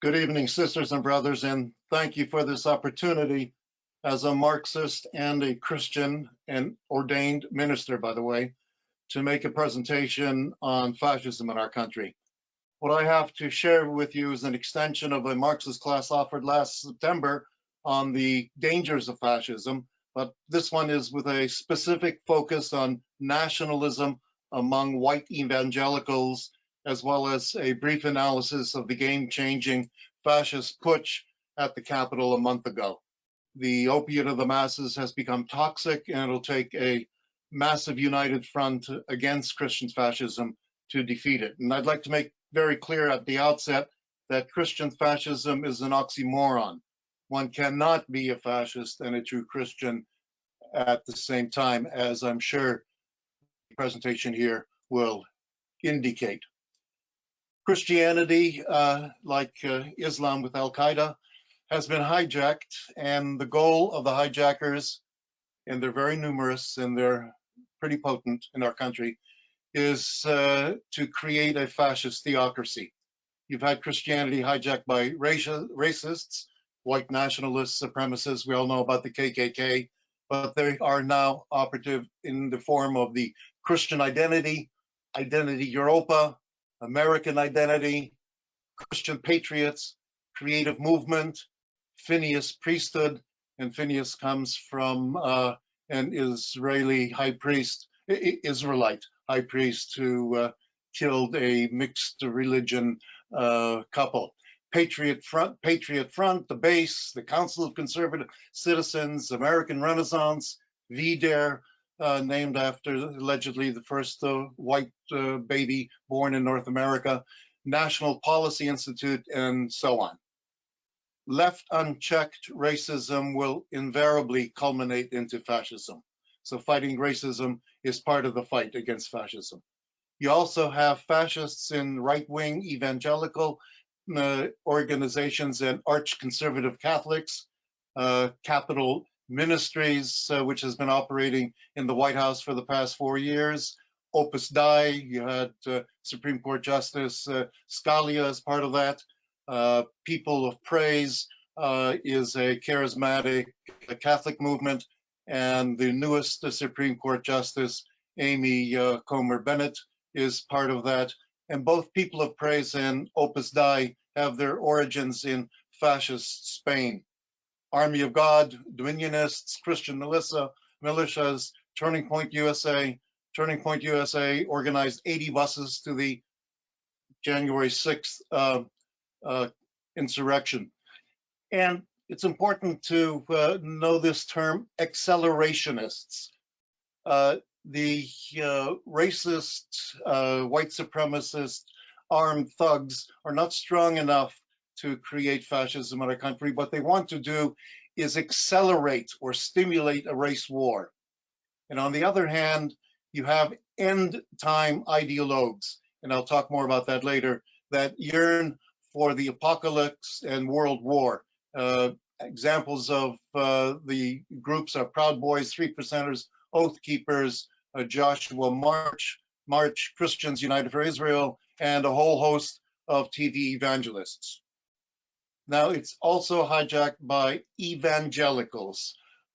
Good evening, sisters and brothers, and thank you for this opportunity as a Marxist and a Christian and ordained minister, by the way, to make a presentation on fascism in our country. What I have to share with you is an extension of a Marxist class offered last September on the dangers of fascism, but this one is with a specific focus on nationalism among white evangelicals as well as a brief analysis of the game-changing fascist putsch at the Capitol a month ago. The opiate of the masses has become toxic and it'll take a massive united front against Christian fascism to defeat it. And I'd like to make very clear at the outset that Christian fascism is an oxymoron. One cannot be a fascist and a true Christian at the same time, as I'm sure the presentation here will indicate. Christianity, uh, like uh, Islam with Al Qaeda, has been hijacked, and the goal of the hijackers, and they're very numerous and they're pretty potent in our country, is uh, to create a fascist theocracy. You've had Christianity hijacked by racists, white nationalists, supremacists. We all know about the KKK, but they are now operative in the form of the Christian identity, Identity Europa, American Identity, Christian Patriots, Creative Movement, Phineas Priesthood, and Phineas comes from uh, an Israeli high priest, Israelite high priest who uh, killed a mixed religion uh, couple. Patriot Front, Patriot Front, the base, the Council of Conservative Citizens, American Renaissance, VDARE, uh, named after allegedly the first uh, white uh, baby born in North America, National Policy Institute, and so on. Left unchecked, racism will invariably culminate into fascism. So fighting racism is part of the fight against fascism. You also have fascists in right-wing evangelical uh, organizations and arch-conservative Catholics, uh, Capitol Ministries, uh, which has been operating in the White House for the past four years. Opus Dei, you had uh, Supreme Court Justice uh, Scalia as part of that. Uh, People of Praise uh, is a charismatic Catholic movement, and the newest Supreme Court Justice, Amy Coney Barrett, is part of that. And both People of Praise and Opus Dei have their origins in fascist Spain. Army of God, Dominionists, Christian militia, militias, Turning Point USA. Turning Point USA organized 80 buses to the January 6th uh, uh, insurrection. And it's important to uh, know this term, accelerationists. Uh, the uh, racist, uh, white supremacist, armed thugs are not strong enough to create fascism in our country. What they want to do is accelerate or stimulate a race war. And on the other hand, you have end time ideologues, and I'll talk more about that later, that yearn for the apocalypse and world war. Uh, examples of uh, the groups are Proud Boys, Three Percenters, Oath Keepers, uh, Joshua March, March Christians United for Israel, and a whole host of TV evangelists. Now it's also hijacked by evangelicals.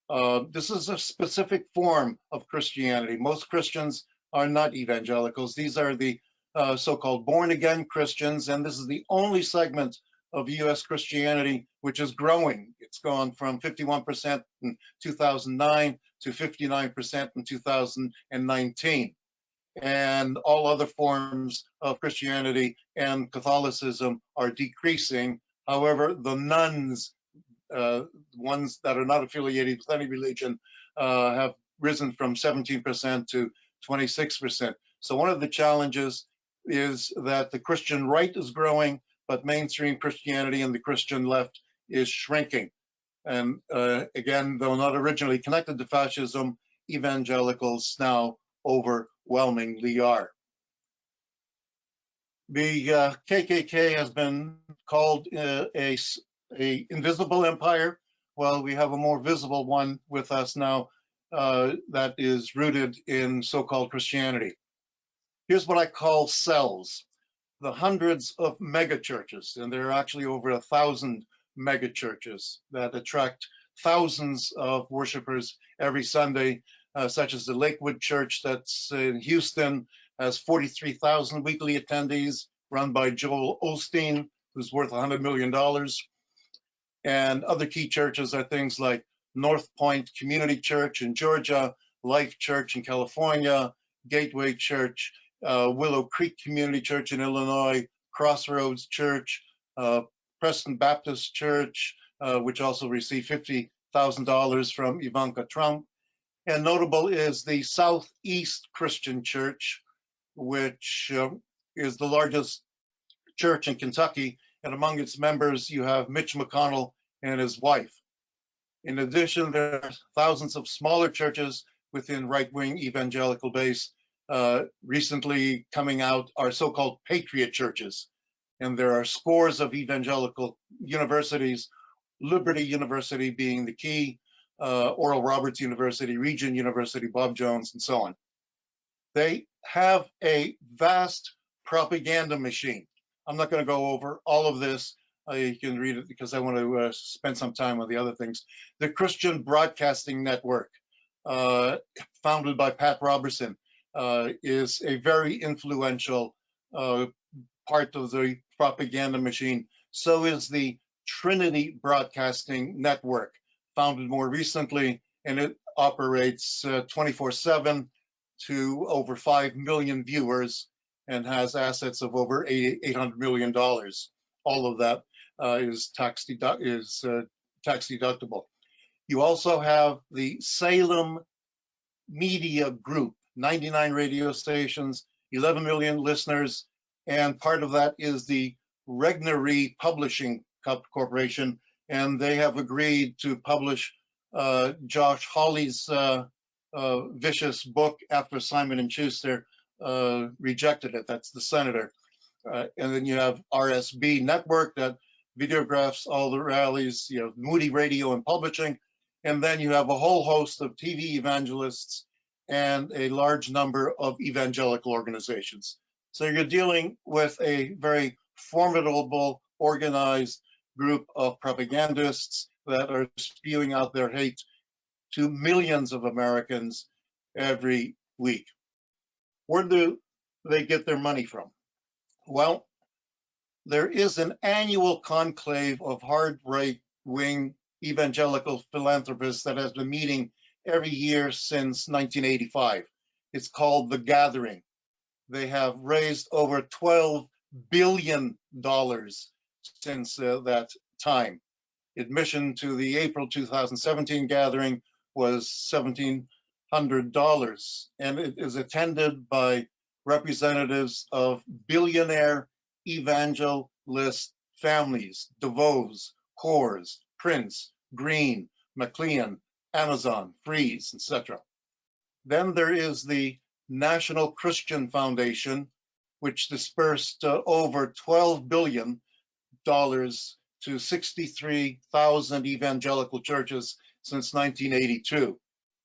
Uh, this is a specific form of Christianity. Most Christians are not evangelicals. These are the uh, so-called born-again Christians, and this is the only segment of U.S. Christianity which is growing. It's gone from 51% in 2009 to 59% in 2019. And all other forms of Christianity and Catholicism are decreasing However, the nones, uh, ones that are not affiliated with any religion, uh, have risen from 17% to 26%. So one of the challenges is that the Christian right is growing, but mainstream Christianity and the Christian left is shrinking. And uh, again, though not originally connected to fascism, evangelicals now overwhelmingly are. The uh, KKK has been called uh, a, a invisible empire. Well, we have a more visible one with us now uh, that is rooted in so-called Christianity. Here's what I call cells. the hundreds of mega churches, and there are actually over a thousand mega churches that attract thousands of worshipers every Sunday, uh, such as the Lakewood Church that's in Houston, has 43,000 weekly attendees, run by Joel Osteen, who's worth $100 million. And other key churches are things like North Point Community Church in Georgia, Life Church in California, Gateway Church, uh, Willow Creek Community Church in Illinois, Crossroads Church, uh, Preston Baptist Church, uh, which also received $50,000 from Ivanka Trump. And notable is the Southeast Christian Church, which uh, is the largest church in Kentucky. And among its members, you have Mitch McConnell and his wife. In addition, there are thousands of smaller churches within right-wing evangelical base. Uh, recently coming out are so-called patriot churches. And there are scores of evangelical universities, Liberty University being the key, uh, Oral Roberts University, Regent University, Bob Jones, and so on. They have a vast propaganda machine. I'm not going to go over all of this. Uh, you can read it because I want to uh, spend some time on the other things. The Christian Broadcasting Network, uh, founded by Pat Robertson, uh, is a very influential uh, part of the propaganda machine. So is the Trinity Broadcasting Network, founded more recently, and it operates 24-7 uh, to over 5 million viewers and has assets of over $800 million. All of that uh, is tax, dedu is, uh, tax deductible. You also have the Salem Media Group, 99 radio stations, 11 million listeners, and part of that is the Regnery Publishing Corporation, and they have agreed to publish uh, Josh Hawley's vicious book after Simon and Schuster uh, rejected it. That's the senator. Uh, and then you have RSB Network that videographs all the rallies, you know, Moody Radio and Publishing. And then you have a whole host of TV evangelists and a large number of evangelical organizations. So you're dealing with a very formidable, organized group of propagandists that are spewing out their hate to millions of Americans every week. Where do they get their money from? Well, there is an annual conclave of hard right wing evangelical philanthropists that has been meeting every year since 1985. It's called The Gathering. They have raised over $12 billion since uh, that time. Admission to the April 2017 gathering was $1,700, and it is attended by representatives of billionaire evangelist families, DeVos, Coors, Prince, Green, McLean, Ahmanson, Friess, etc. Then there is the National Christian Foundation, which dispersed uh, over $12 billion to 63,000 evangelical churches since 1982.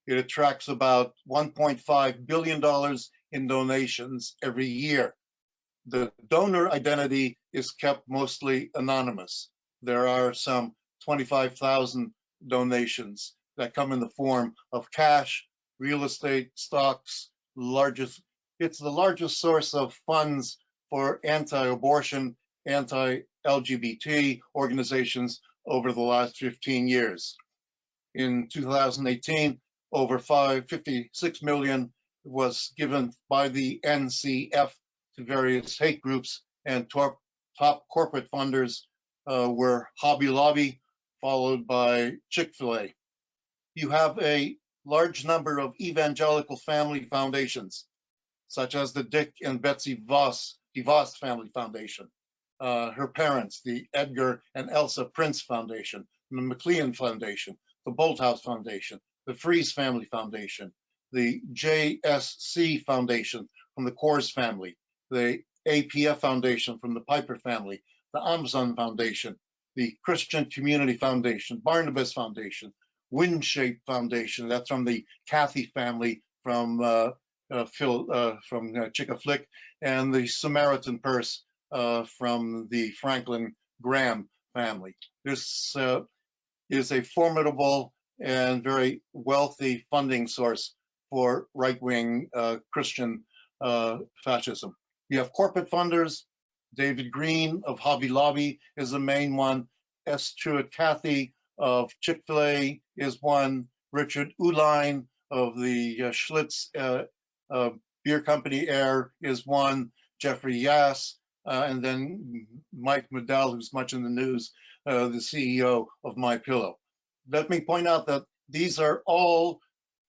It attracts about $1.5 billion in donations every year. The donor identity is kept mostly anonymous. There are some 25,000 donations that come in the form of cash, real estate, stocks, largest, it's the largest source of funds for anti-abortion, anti-LGBT organizations over the last 15 years. In 2018, over 556 million was given by the NCF to various hate groups and top, top corporate funders uh, were Hobby Lobby, followed by Chick-fil-A. You have a large number of evangelical family foundations, such as the Dick and Betsy Voss, DeVos Family Foundation, uh, her parents, the Edgar and Elsa Prince Foundation, the McLean Foundation, the Bolthouse Foundation, the Friess Family Foundation, the JSC Foundation from the Coors family, the APF Foundation from the Piper family, the Ahmanson Foundation, the Christian Community Foundation, Barnabas Foundation, WinShape Foundation, that's from the Cathy family from uh, uh, Phil, uh, from uh, Chick-a-Flick, and the Samaritan Purse uh, from the Franklin Graham family. This uh, is a formidable and very wealthy funding source for right-wing uh, Christian uh, fascism. You have corporate funders. David Green of Hobby Lobby is the main one. S. Truett Cathy of Chick-fil-A is one. Richard Uihlein of the uh, Schlitz uh, uh, Beer Company Air is one. Jeffrey Yass, uh, and then Mike Medell, who's much in the news, uh, the CEO of My Pillow. Let me point out that these are all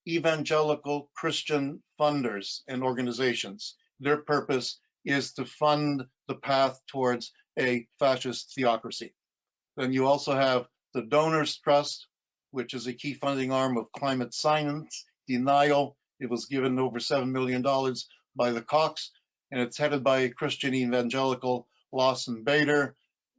evangelical Christian funders and organizations. Their purpose is to fund the path towards a fascist theocracy. Then you also have the Donors Trust, which is a key funding arm of climate science denial. It was given over $7 million by the Kochs, and it's headed by a Christian evangelical, Lawson Bader,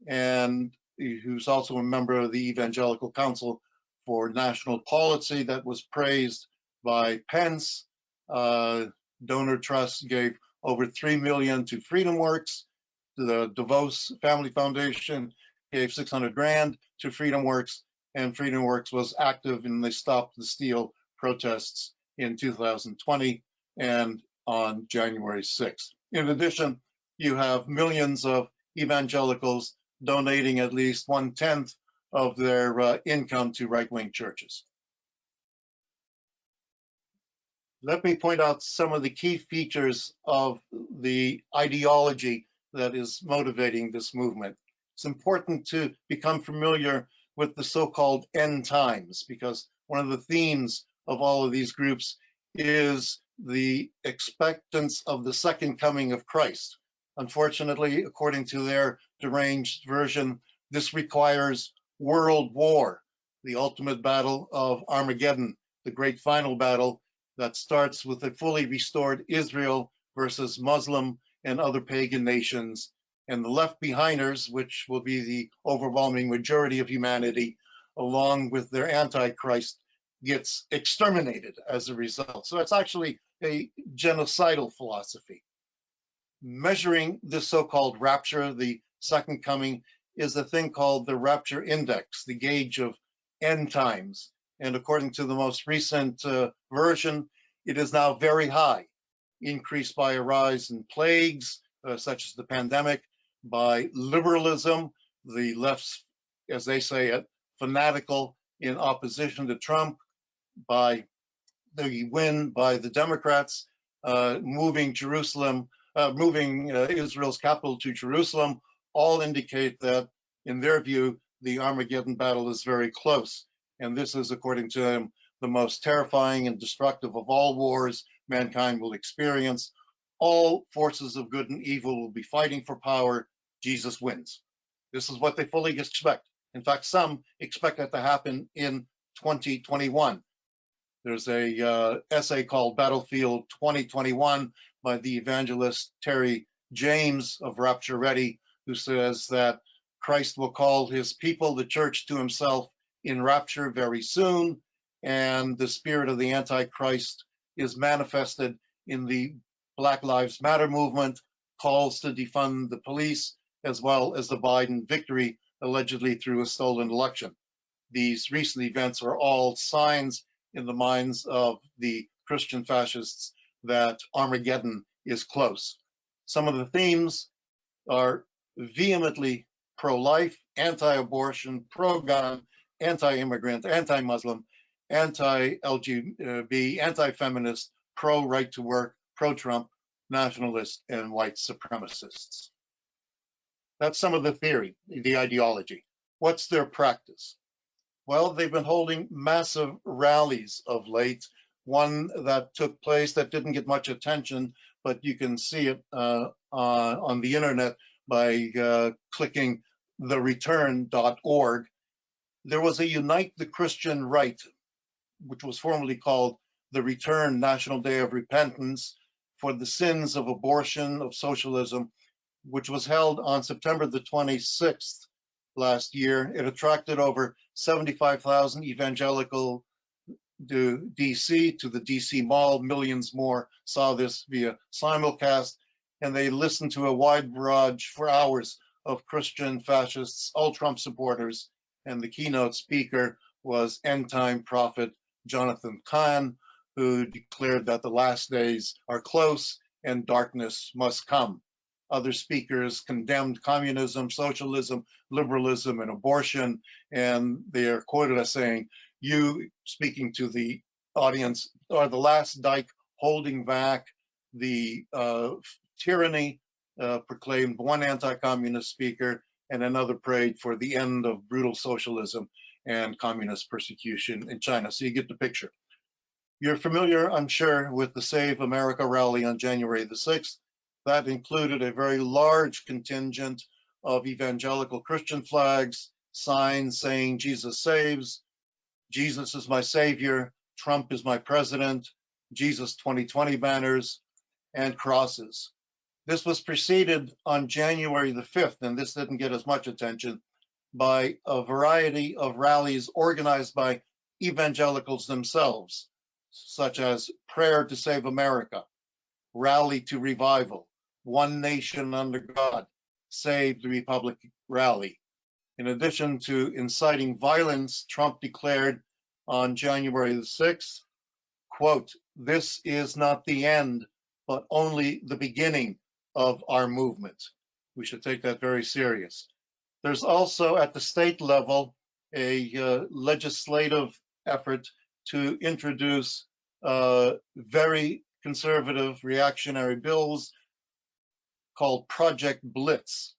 and who's also a member of the Evangelical Council for National Policy that was praised by Pence. Uh, Donor Trust gave over 3 million to FreedomWorks. The DeVos Family Foundation gave 600 grand to FreedomWorks and FreedomWorks was active and they stopped the steal protests in 2020 and on January 6th. In addition, you have millions of evangelicals donating at least one tenth of their uh, income to right-wing churches. Let me point out some of the key features of the ideology that is motivating this movement. It's important to become familiar with the so-called end times because one of the themes of all of these groups is the expectance of the second coming of Christ. Unfortunately, according to their deranged version, this requires world war, the ultimate battle of Armageddon, the great final battle that starts with a fully restored Israel versus Muslim and other pagan nations, and the left behinders, which will be the overwhelming majority of humanity, along with their antichrist, gets exterminated as a result. So it's actually a genocidal philosophy. Measuring this so-called rapture, the second coming, is a thing called the rapture index, the gauge of end times. And according to the most recent uh, version, it is now very high, increased by a rise in plagues, uh, such as the pandemic, by liberalism, the left's, as they say it, fanatical in opposition to Trump, by the win by the Democrats, uh, moving Jerusalem, uh, moving uh, Israel's capital to Jerusalem, all indicate that, in their view, the Armageddon battle is very close. And this is, according to them, the most terrifying and destructive of all wars mankind will experience. All forces of good and evil will be fighting for power. Jesus wins. This is what they fully expect. In fact, some expect that to happen in 2021. There's a uh, essay called Battlefield 2021 by the evangelist Terry James of Rapture Ready, who says that Christ will call his people, the church, to himself in rapture very soon, and the spirit of the Antichrist is manifested in the Black Lives Matter movement, calls to defund the police, as well as the Biden victory, allegedly through a stolen election. These recent events are all signs in the minds of the Christian fascists that Armageddon is close. Some of the themes are vehemently pro-life, anti-abortion, pro-gun, anti-immigrant, anti-Muslim, anti-LGBT, anti-feminist, pro-right to work, pro-Trump, nationalist, and white supremacists. That's some of the theory, the ideology. What's their practice? Well, they've been holding massive rallies of late. One that took place that didn't get much attention, but you can see it uh, uh, on the internet by uh, clicking thereturn.org. There was a Unite the Christian Right, which was formerly called the Return National Day of Repentance for the sins of abortion, of socialism, which was held on September the 26th last year. It attracted over 75,000 evangelical to DC, to the DC Mall. Millions more saw this via simulcast. and they listened to a wide barrage for hours of Christian fascists, all Trump supporters, and the keynote speaker was end time prophet Jonathan Cahn, who declared that the last days are close and darkness must come. Other speakers condemned communism, socialism, liberalism, and abortion, and they are quoted as saying, you, speaking to the audience, are the last dyke holding back the uh, tyranny, uh, proclaimed one anti-communist speaker, and another prayed for the end of brutal socialism and communist persecution in China. So you get the picture. You're familiar, I'm sure, with the Save America rally on January the 6th. That included a very large contingent of evangelical Christian flags, signs saying Jesus saves, Jesus is my savior, Trump is my president, Jesus 2020 banners, and crosses. This was preceded on January the 5th, and this didn't get as much attention, by a variety of rallies organized by evangelicals themselves, such as Prayer to Save America, Rally to Revival, One Nation Under God, Save the Republic Rally. In addition to inciting violence, Trump declared on January the 6th, quote, this is not the end, but only the beginning of our movement. We should take that very serious. There's also at the state level a uh, legislative effort to introduce uh, very conservative reactionary bills called Project Blitz.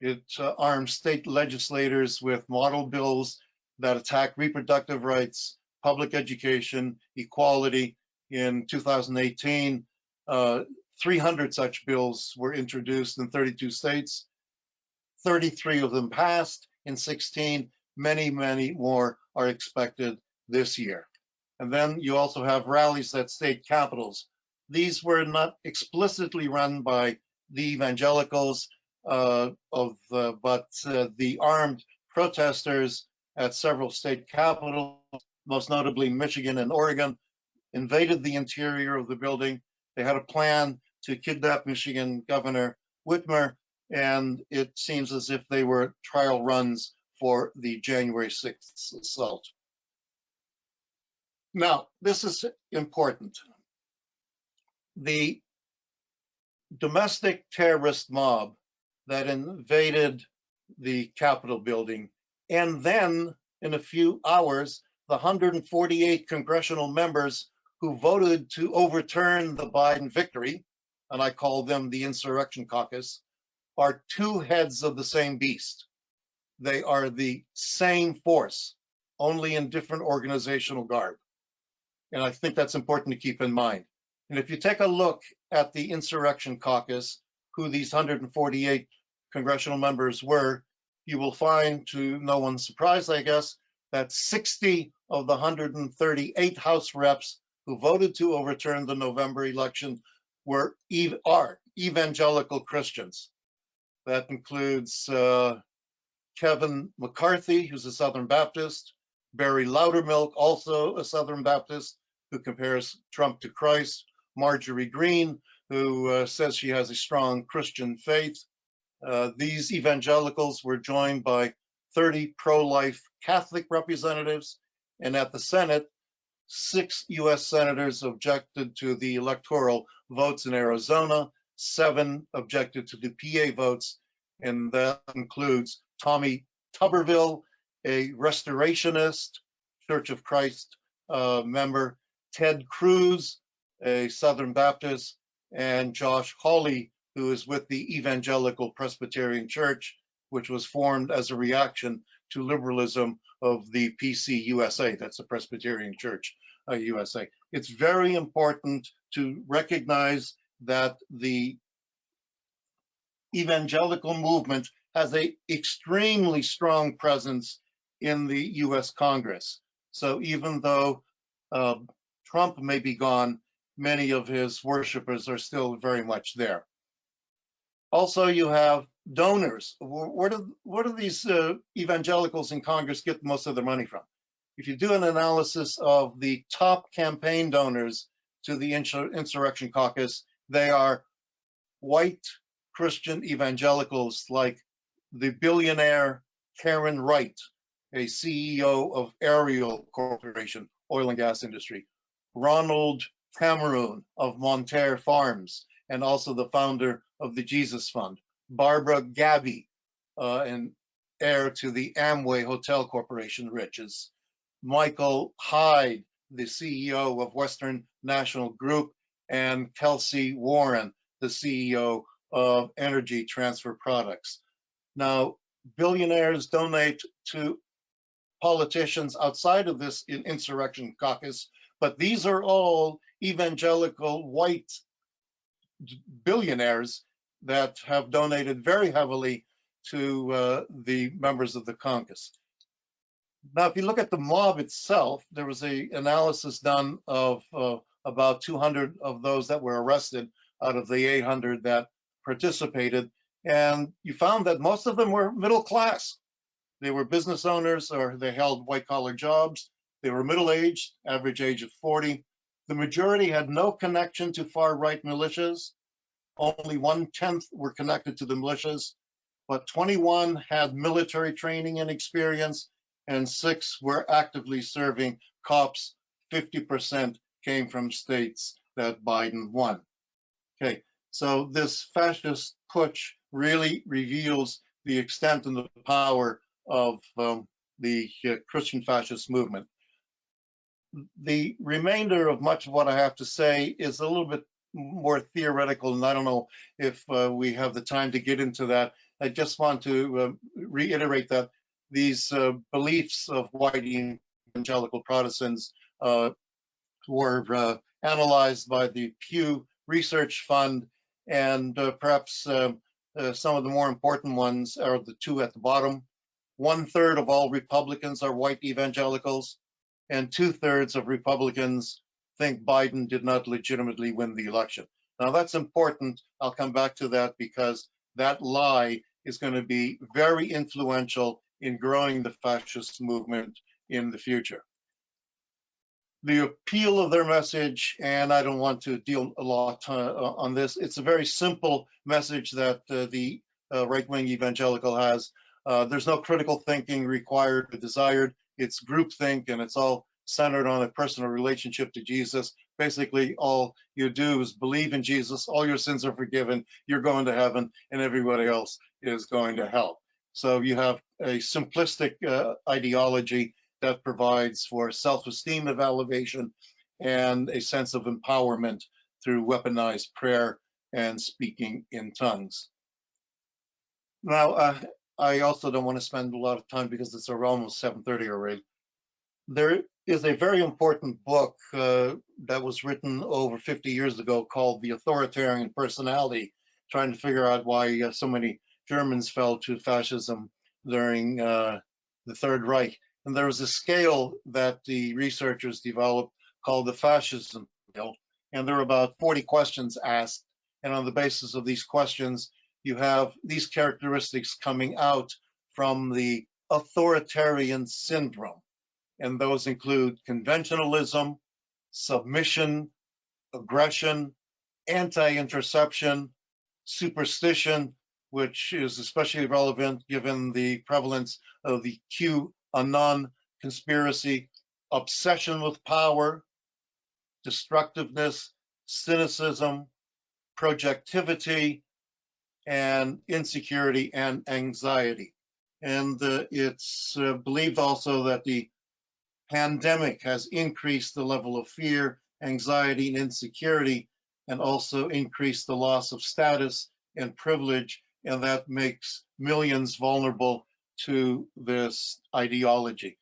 It uh, arms state legislators with model bills that attack reproductive rights, public education, equality. In 2018, uh, 300 such bills were introduced in 32 states. 33 of them passed in 16. Many, many more are expected this year. And then you also have rallies at state capitals. These were not explicitly run by the evangelicals, uh, of uh, but uh, the armed protesters at several state capitals, most notably Michigan and Oregon, invaded the interior of the building. They had a plan to kidnap Michigan Governor Whitmer, and it seems as if they were trial runs for the January 6th assault. Now, this is important. The domestic terrorist mob that invaded the Capitol building, and then in a few hours, the 148 congressional members who voted to overturn the Biden victory, and I call them the Insurrection Caucus, are two heads of the same beast. They are the same force, only in different organizational garb. And I think that's important to keep in mind. And if you take a look at the Insurrection Caucus, who these 148 congressional members were, you will find, to no one's surprise, I guess, that 60 of the 138 House reps who voted to overturn the November election were are evangelical Christians. That includes uh, Kevin McCarthy, who's a Southern Baptist, Barry Loudermilk, also a Southern Baptist, who compares Trump to Christ, Marjorie Greene, who uh, says she has a strong Christian faith. Uh, these evangelicals were joined by 30 pro-life Catholic representatives, and at the Senate, six U.S. senators objected to the electoral votes in Arizona, seven objected to the PA votes, and that includes Tommy Tuberville, a restorationist, Church of Christ uh, member, Ted Cruz, a Southern Baptist, and Josh Hawley, who is with the Evangelical Presbyterian Church, which was formed as a reaction to liberalism of the PC USA, that's the Presbyterian Church uh, USA. It's very important to recognize that the evangelical movement has a extremely strong presence in the US Congress. So even though uh, Trump may be gone, many of his worshipers are still very much there. Also, you have donors. Where do, where do these uh, evangelicals in Congress get most of their money from? If you do an analysis of the top campaign donors to the Insurrection Caucus, they are white Christian evangelicals like the billionaire Karen Wright, a CEO of Ariel Corporation, oil and gas industry, Ronald Cameron of Monterey Farms, and also the founder of the Jesus Fund, Barbara Gabby, uh, and heir to the Amway Hotel Corporation riches, Michael Hyde, the CEO of Western National Group, and Kelcy Warren, the CEO of Energy Transfer Products. Now, billionaires donate to politicians outside of this insurrection caucus, but these are all evangelical white billionaires that have donated very heavily to uh, the members of the Congress. Now, if you look at the mob itself, there was a analysis done of uh, about 200 of those that were arrested out of the 800 that participated, and you found that most of them were middle class. They were business owners or they held white collar jobs. They were middle aged, average age of 40. The majority had no connection to far right militias. Only one tenth were connected to the militias, but 21 had military training and experience, and six were actively serving cops. 50% came from states that Biden won. Okay, so this fascist putsch really reveals the extent and the power of um, the uh, Christian fascist movement. The remainder of much of what I have to say is a little bit more theoretical, and I don't know if uh, we have the time to get into that. I just want to uh, reiterate that these uh, beliefs of white evangelical Protestants uh, were uh, analyzed by the Pew Research Fund, and uh, perhaps some of the more important ones are the two at the bottom. One third of all Republicans are white evangelicals, and two thirds of Republicans think Biden did not legitimately win the election. Now that's important. I'll come back to that because that lie is going to be very influential in growing the fascist movement in the future. The appeal of their message, and I don't want to deal a lot uh, on this, it's a very simple message that uh, the uh, right-wing evangelical has. Uh, there's no critical thinking required or desired. It's groupthink and it's all centered on a personal relationship to Jesus. Basically, all you do is believe in Jesus, all your sins are forgiven, you're going to heaven, and everybody else is going to hell. So you have a simplistic uh, ideology that provides for self-esteem of elevation and a sense of empowerment through weaponized prayer and speaking in tongues. Now, uh, I also don't want to spend a lot of time because it's almost 7.30 already. There is a very important book uh, that was written over 50 years ago called The Authoritarian Personality, trying to figure out why uh, so many Germans fell to fascism during uh, the Third Reich. And there was a scale that the researchers developed called the fascism scale. And there were about 40 questions asked. And on the basis of these questions, you have these characteristics coming out from the authoritarian syndrome. And those include conventionalism, submission, aggression, anti-intraception, superstition, which is especially relevant given the prevalence of the QAnon conspiracy, obsession with power, destructiveness, cynicism, projectivity, and insecurity and anxiety. And uh, it's uh, believed also that the pandemic has increased the level of fear, anxiety, and insecurity, and also increased the loss of status and privilege and that makes millions vulnerable to this ideology.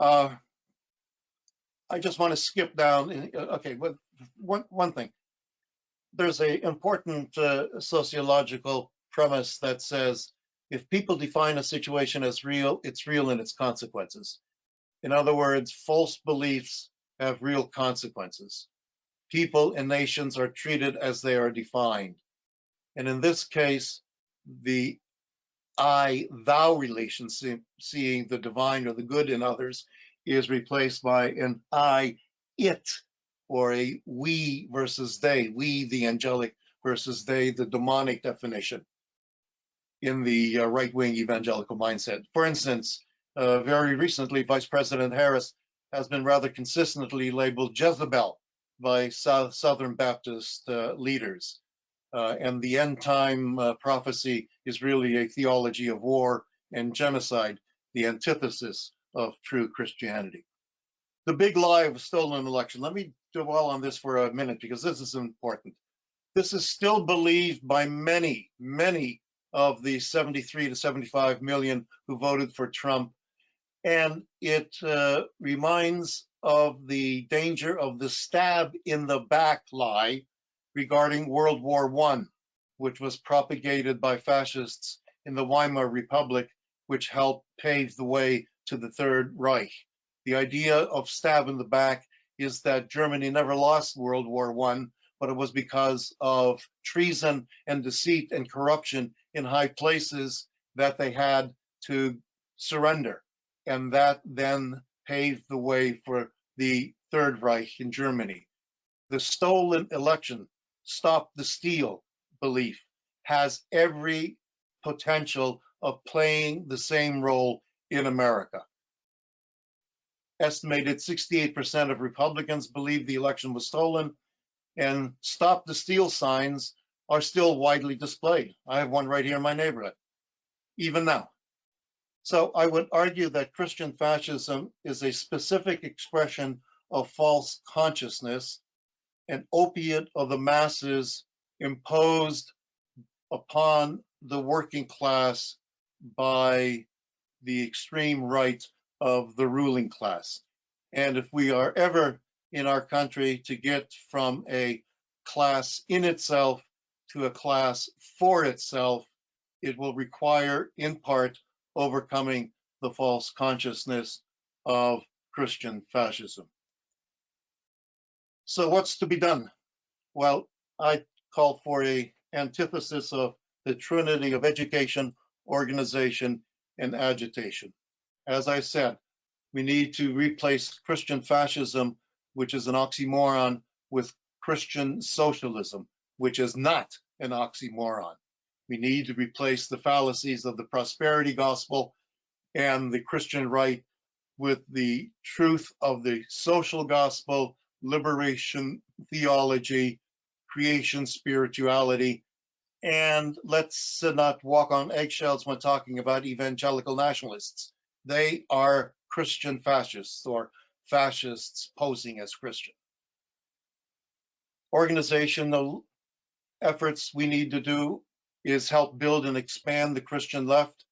Uh, I just want to skip down. Uh, okay, one, one thing. There's a important uh, sociological premise that says if people define a situation as real, it's real in its consequences. In other words, false beliefs have real consequences. People and nations are treated as they are defined. And in this case, the I thou relationship, seeing the divine or the good in others, is replaced by an I it or a we versus they, we the angelic versus they, the demonic definition in the uh, right-wing evangelical mindset. For instance, uh, very recently, Vice President Harris has been rather consistently labeled Jezebel by South, Southern Baptist uh, leaders. Uh, and the end time uh, prophecy is really a theology of war and genocide, the antithesis of true Christianity. The big lie of a stolen election. Let me dwell on this for a minute because this is important. This is still believed by many, many of the 73 to 75 million who voted for Trump. And it uh, reminds of the danger of the stab in the back lie regarding World War I, which was propagated by fascists in the Weimar Republic, which helped pave the way to the Third Reich. The idea of stab in the back is that Germany never lost World War I, but it was because of treason and deceit and corruption in high places that they had to surrender. And that then paved the way for the Third Reich in Germany. The stolen election, stop the steal belief, has every potential of playing the same role in America. Estimated 68% of Republicans believe the election was stolen, and stop the steal signs are still widely displayed. I have one right here in my neighborhood, even now. So I would argue that Christian fascism is a specific expression of false consciousness, an opiate of the masses imposed upon the working class by the extreme right of the ruling class. And if we are ever in our country to get from a class in itself to a class for itself, it will require, in part, overcoming the false consciousness of Christian fascism. So what's to be done? Well, I call for a antithesis of the trinity of education, organization, and agitation. As I said, we need to replace Christian fascism, which is an oxymoron, with Christian socialism, which is not an oxymoron. We need to replace the fallacies of the prosperity gospel and the Christian right with the truth of the social gospel, liberation theology, creation spirituality, and let's not walk on eggshells when talking about evangelical nationalists. They are Christian fascists or fascists posing as Christian. Organizational efforts we need to do is help build and expand the Christian left,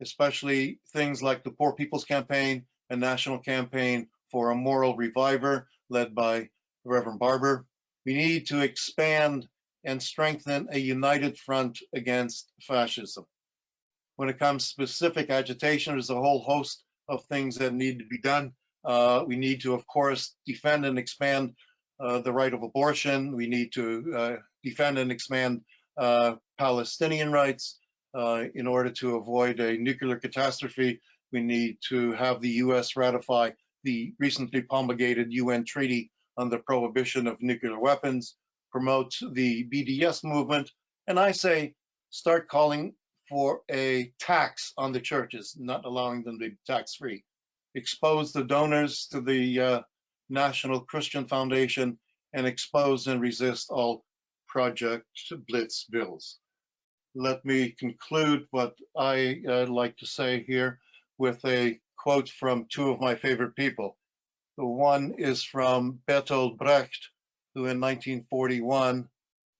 especially things like the Poor People's Campaign, and national campaign for a moral reviver led by Reverend Barber. We need to expand and strengthen a united front against fascism. When it comes to specific agitation, there's a whole host of things that need to be done. Uh, we need to, of course, defend and expand uh, the right of abortion. We need to uh, defend and expand uh, Palestinian rights. Uh, in order to avoid a nuclear catastrophe, we need to have the U.S. ratify the recently promulgated UN Treaty on the Prohibition of Nuclear Weapons, promote the BDS movement, and I say start calling for a tax on the churches, not allowing them to be tax-free. Expose the donors to the uh, National Christian Foundation and expose and resist all Project Blitz bills. Let me conclude what I uh, like to say here with a quote from two of my favorite people. The one is from Bertolt Brecht, who in 1941,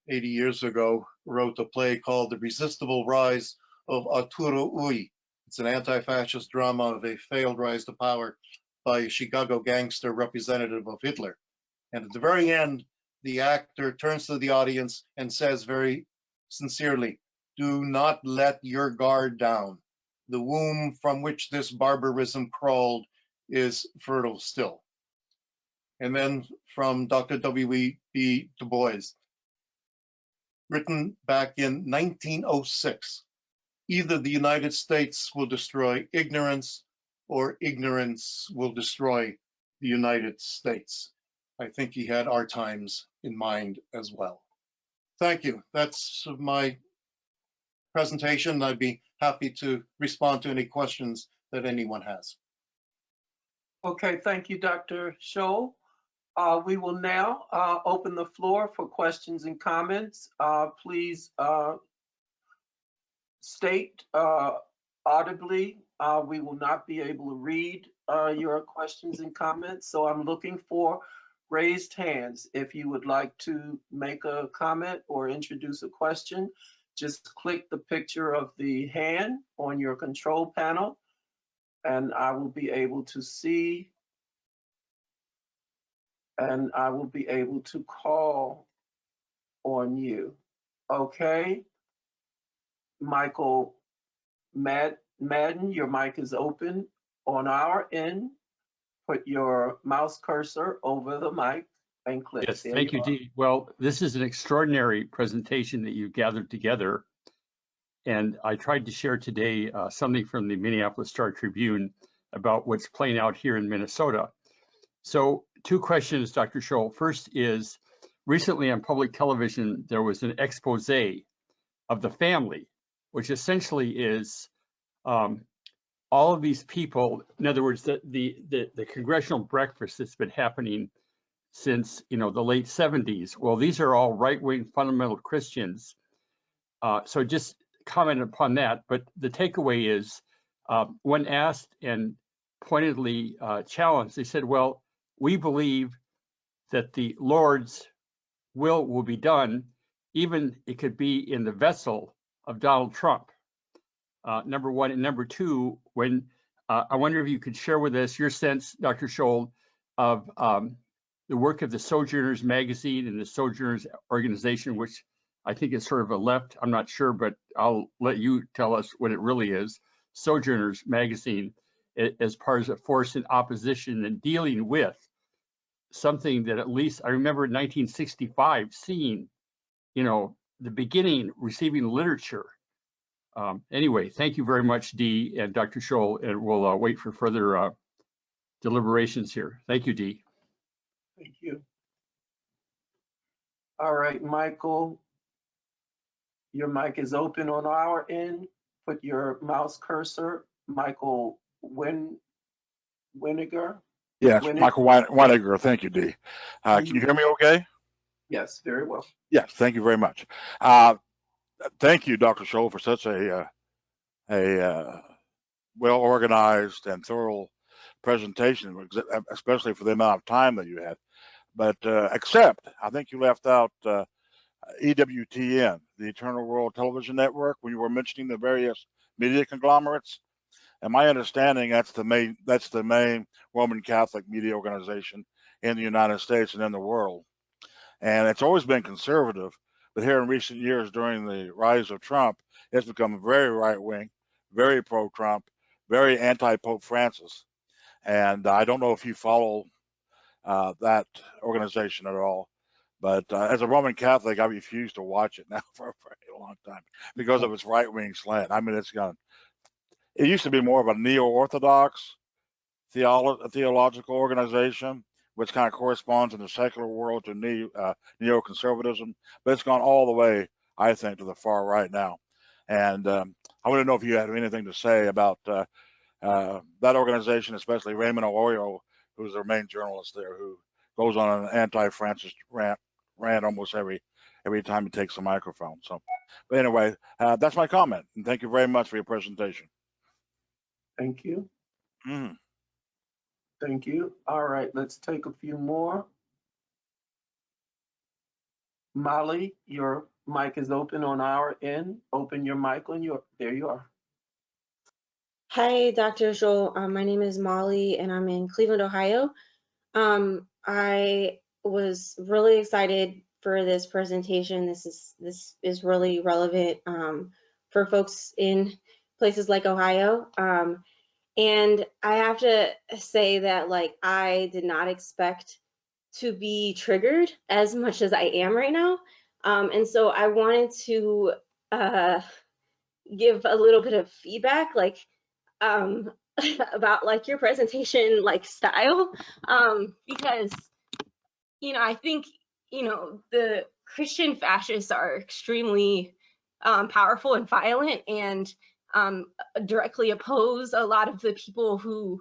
80 years ago, wrote a play called The Resistible Rise of Arturo Ui. It's an anti-fascist drama of a failed rise to power by a Chicago gangster representative of Hitler. And at the very end, the actor turns to the audience and says very sincerely, do not let your guard down. The womb from which this barbarism crawled is fertile still. And then from Dr. W.E.B. Du Bois, written back in 1906, either the United States will destroy ignorance or ignorance will destroy the United States. I think he had our times in mind as well. Thank you. That's my presentation. I'd be happy to respond to any questions that anyone has. Okay, thank you, Dr. Scholl. Uh, We will now uh, open the floor for questions and comments. Uh, Please uh, state uh, audibly, uh, we will not be able to read your questions and comments, so I'm looking for raised hands. If you would like to make a comment or introduce a question, just click the picture of the hand on your control panel, and I will be able to see and I will be able to call on you. Okay? Michael Mad- Madden, your mic is open on our end. Put your mouse cursor over the mic and click. Yes, There thank you. Dee. Well, this is an extraordinary presentation that you gathered together. And I tried to share today uh, something from the Minneapolis Star Tribune about what's playing out here in Minnesota. So two questions, Dr. Scholl. First is, recently on public television, there was an expose of the family, which essentially is um, all of these people, in other words, the, the, the, the congressional breakfast that's been happening since you know the late 70s. Well, these are all right-wing fundamental Christians. Uh, so just comment upon that. But the takeaway is, uh, when asked and pointedly uh, challenged, they said, "Well, we believe that the Lord's will will be done, even it could be in the vessel of Donald Trump." Uh, number one and number two, when uh, I wonder if you could share with us your sense, Dr. Scholl, of um, the work of the Sojourners magazine and the Sojourners organization, which I think is sort of a left, I'm not sure, but I'll let you tell us what it really is. Sojourners magazine as part of a force in opposition and dealing with something that at least I remember in 1965 seeing, you know, the beginning receiving literature. Um, anyway, thank you very much, Dee and Dr. Scholl, and we'll uh, wait for further uh, deliberations here. Thank you, Dee. Thank you. All right, Michael. Your mic is open on our end. Put your mouse cursor, Michael Win, Winiger. Yes, Winnig- Michael Wein- Weiniger, thank you, Dee. Uh, Can you hear me okay? Yes, very well. Yes, thank you very much. Uh, Thank you, Dr. Scholl, for such a, uh, a uh, well-organized and thorough presentation, especially for the amount of time that you had. But uh, except, I think you left out uh, EWTN, the Eternal Word Television Network, when you were mentioning the various media conglomerates. And my understanding, that's the main, that's the main Roman Catholic media organization in the United States and in the world. And it's always been conservative, but here in recent years, during the rise of Trump, it's become very right wing, very pro Trump, very anti Pope Francis. And I don't know if you follow uh, that organization at all, but uh, as a Roman Catholic, I refuse to watch it now for a very long time because of its right wing slant. I mean, it's gone. It used to be more of a neo Orthodox theolo- theological organization, which kind of corresponds in the secular world to neo, uh, neoconservatism, but it's gone all the way, I think, to the far right now. And um, I want to know if you have anything to say about uh, uh, that organization, especially Raymond Arroyo, who's their main journalist there, who goes on an anti-Francis rant, rant almost every every time he takes the microphone. So, but anyway, uh, that's my comment, and thank you very much for your presentation. Thank you. Mhm. Thank you. All right, let's take a few more. Molly, your mic is open on our end. Open your mic on your, there you are. Hi, Dr. Joel. Um, my name is Molly and I'm in Cleveland, Ohio. Um, I was really excited for this presentation. This is this is really relevant um, for folks in places like Ohio. Um, and I have to say that like I did not expect to be triggered as much as I am right now. Um, and so I wanted to uh, give a little bit of feedback, like um about like your presentation like style um because you know i think you know the Christian fascists are extremely um, powerful and violent and um, directly oppose a lot of the people who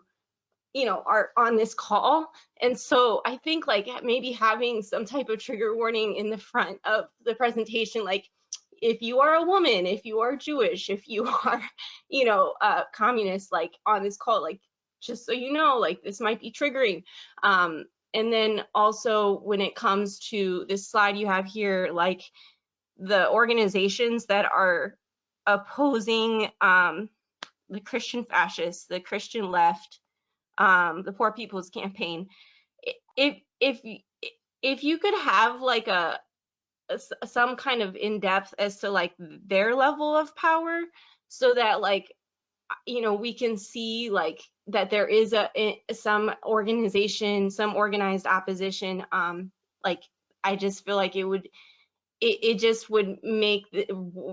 you know are on this call. And so i think like maybe having some type of trigger warning in the front of the presentation like if you are a woman if you are jewish if you are you know uh communist like on this call like just so you know like this might be triggering. Um and then also when it comes to this slide you have here like the organizations that are opposing um the christian fascists the christian left um, the Poor People's Campaign. If if if you could have like a some kind of in depth as to like their level of power, so that like you know we can see like that there is a some organization, some organized opposition. Um, like I just feel like it would it, it just would make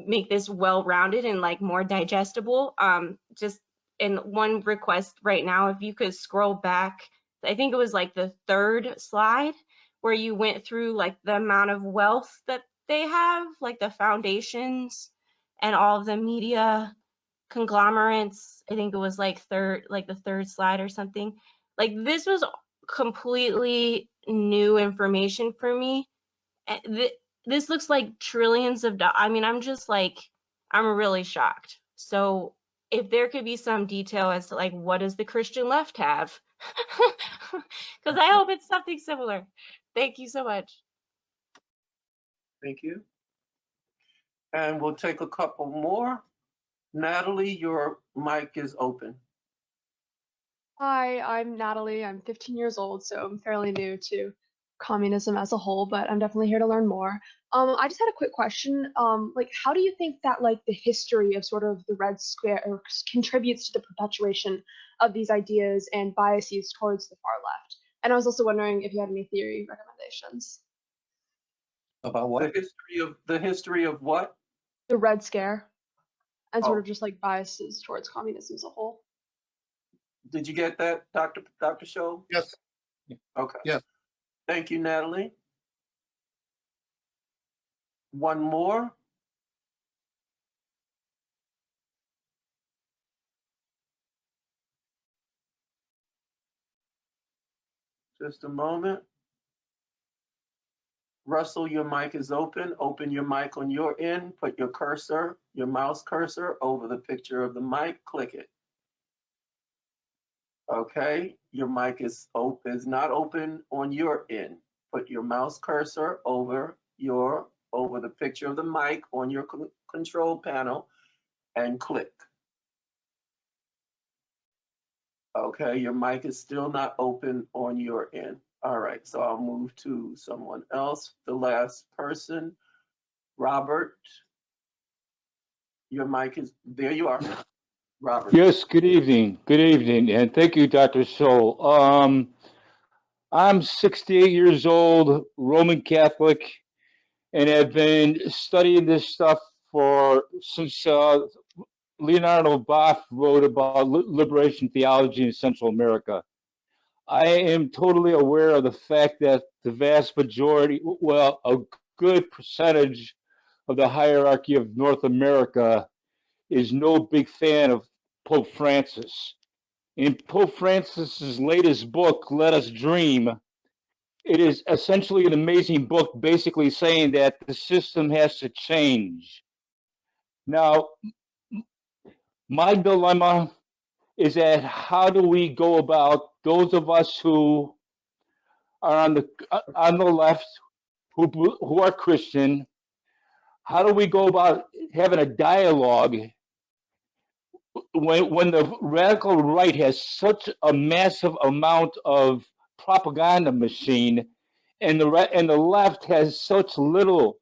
make this well rounded and like more digestible. Um, just and one request right now, if you could scroll back, I think it was like the third slide where you went through like the amount of wealth that they have, like the foundations and all of the media conglomerates. I think it was like third, like the third slide or something. Like this was completely new information for me. And th- this looks like trillions of dollars. I mean, I'm just like, I'm really shocked. So if there could be some detail as to like what does the Christian left have? Because I hope it's something similar. Thank you so much. Thank you. And we'll take a couple more. Natalie, your mic is open. Hi, I'm Natalie. I'm 15 years old, so I'm fairly new to communism as a whole, but I'm definitely here to learn more. Um, I just had a quick question. Um, like, how do you think that like the history of sort of the Red Square contributes to the perpetuation of these ideas and biases towards the far left? And I was also wondering if you had any theory recommendations. About what? The history of, the history of what? The Red Scare and sort Oh. of just like biases towards communism as a whole. Did you get that, Dr. Dr. Scholl? Yes. Okay. Yes. Thank you, Natalie. One more. Just a moment. Russell, your mic is open. Open your mic on your end. Put your cursor, your mouse cursor over the picture of the mic. Click it. Okay, your mic is open, is not open on your end. Put your mouse cursor over your, over the picture of the mic on your control panel and click. Okay, your mic is still not open on your end. All right, so I'll move to someone else, the last person. Robert. Your mic is, there you are. Robert. Yes, good evening. Good evening, and thank you, Dr. Soul. Um, I'm 68 years old, Roman Catholic, and have been studying this stuff for since uh, Leonardo Boff wrote about liberation theology in Central America. I am totally aware of the fact that the vast majority, well, a good percentage of the hierarchy of North America is no big fan of Pope Francis. In Pope Francis's latest book, Let Us Dream, it is essentially an amazing book, basically saying that the system has to change. Now, my dilemma is that how do we go about those of us who are on the uh, on the left, who who are Christian? How do we go about having a dialogue when when the radical right has such a massive amount of propaganda machine and the and the left has such little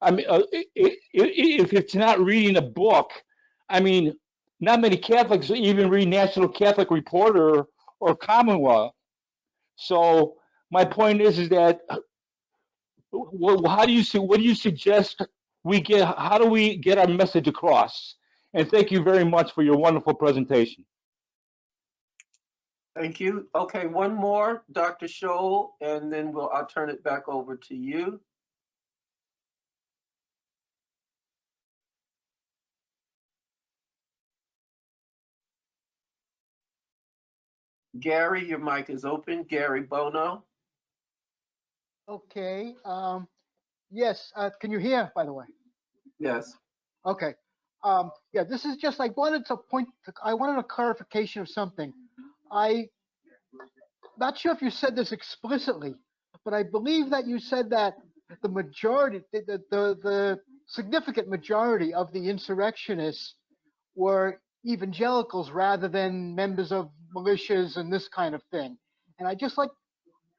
i mean uh, if it's not reading a book i mean not many catholics even read national catholic reporter or Commonweal. So my point is is that well, how do you see what do you suggest we get how do we get our message across and thank you very much for your wonderful presentation. Thank you. Okay, one more, Dr. Scholl, and then we'll, I'll turn it back over to you. Gary, your mic is open. Gary Bono. Okay. Um, yes. Uh, can you hear, by the way? Yes. Okay um, yeah, this is just, I wanted to point, I wanted a clarification of something. I, not sure if you said this explicitly, but I believe that you said that the majority, the, the, the, the significant majority of the insurrectionists were evangelicals rather than members of militias and this kind of thing. And I just like,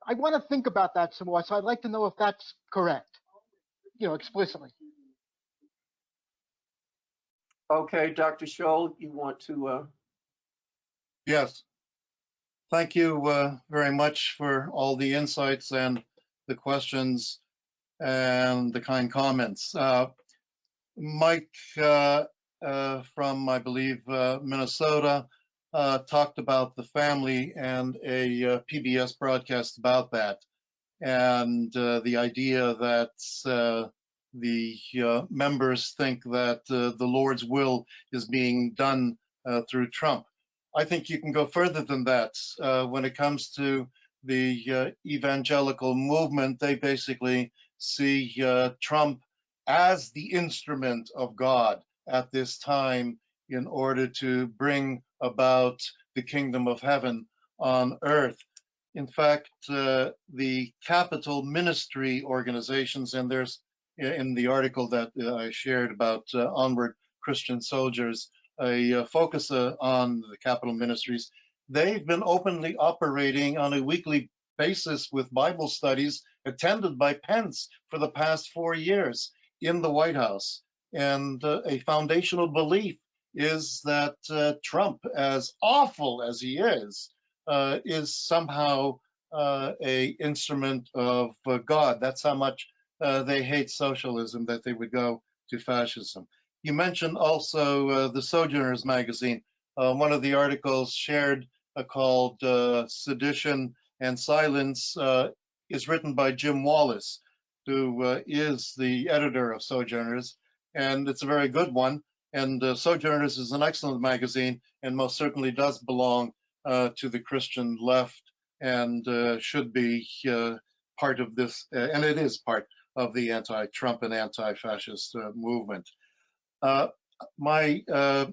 I want to think about that some more, so I'd like to know if that's correct, you know, explicitly. Okay, Dr. Scholl, you want to, uh, Yes. Thank you uh, very much for all the insights and the questions and the kind comments. Uh, Mike uh, uh, from, I believe, uh, Minnesota uh, talked about the family and a PBS broadcast about that. And the idea that uh, the uh, members think that uh, the Lord's will is being done uh, through Trump. I think you can go further than that. Uh, when it comes to the uh, evangelical movement, they basically see uh, Trump as the instrument of God at this time in order to bring about the kingdom of heaven on earth. In fact, the Capitol Ministry organizations, and there's in the article that uh, I shared about uh, Onward Christian Soldiers, a uh, focus on the Capitol Ministries. They've been openly operating on a weekly basis with Bible studies attended by Pence for the past four years in the White House. And uh, a foundational belief is that uh, Trump, as awful as he is, uh, is somehow a instrument of God. That's how much uh, they hate socialism that they would go to fascism. You mentioned also uh, the Sojourners magazine. Uh, one of the articles shared uh, called uh, Sedition and Silence is written by Jim Wallis, who is the editor of Sojourners, and it's a very good one. And Sojourners is an excellent magazine and most certainly does belong to the Christian left and should be part of this, and it is part of the anti-Trump and anti-fascist uh, movement. Uh, my uh,